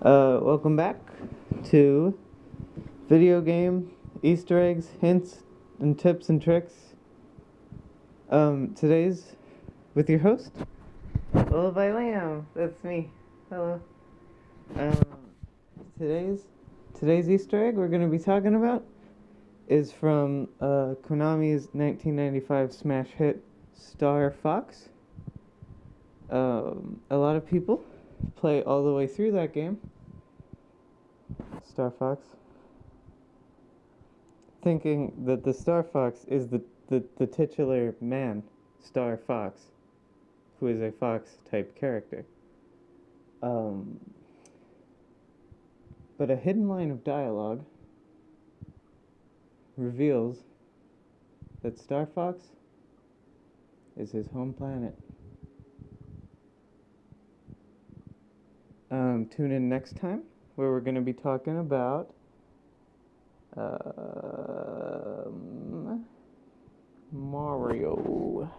Uh, welcome back to video game Easter eggs, hints, and tips and tricks. Um, today's with your host, Little by Lamb. That's me. Hello. Um, today's today's Easter egg we're gonna be talking about is from uh, Konami's 1995 smash hit Star Fox. Um, a lot of people play all the way through that game. Star Fox. Thinking that the Star Fox is the, the, the titular man, Star Fox, who is a fox type character. Um, but a hidden line of dialogue reveals that Star Fox is his home planet. Um, tune in next time where we're going to be talking about um, Mario.